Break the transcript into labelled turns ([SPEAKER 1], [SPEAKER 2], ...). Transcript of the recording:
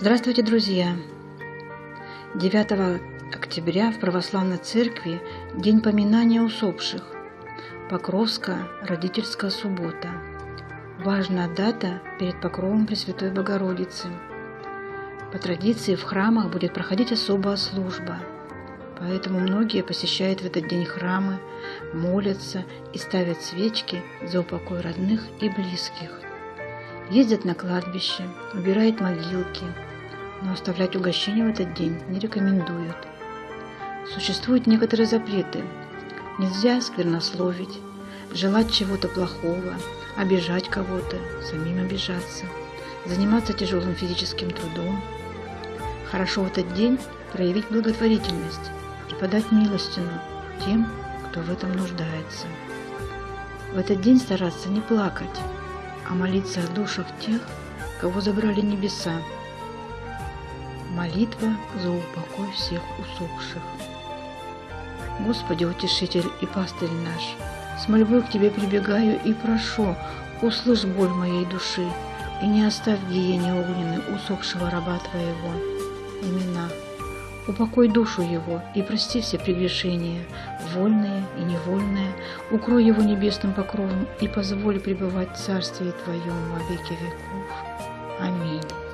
[SPEAKER 1] Здравствуйте, друзья! 9 октября в Православной Церкви День поминания усопших. Покровская родительская суббота. Важная дата перед покровом Пресвятой Богородицы. По традиции в храмах будет проходить особая служба, поэтому многие посещают в этот день храмы, молятся и ставят свечки за упокой родных и близких. Ездят на кладбище, убирают могилки – но оставлять угощение в этот день не рекомендуют. Существуют некоторые запреты. Нельзя сквернословить, желать чего-то плохого, обижать кого-то, самим обижаться, заниматься тяжелым физическим трудом. Хорошо в этот день проявить благотворительность и подать милостину тем, кто в этом нуждается. В этот день стараться не плакать, а молиться о душах тех, кого забрали небеса, Молитва за упокой всех усопших. Господи, утешитель и пастырь наш, с мольбой к Тебе прибегаю и прошу, услышь боль моей души и не оставь гиене огненной усопшего раба Твоего. Имена. Упокой душу его и прости все прегрешения, вольные и невольные, укрой его небесным покровом и позволь пребывать в Царстве Твоем во веки веков. Аминь.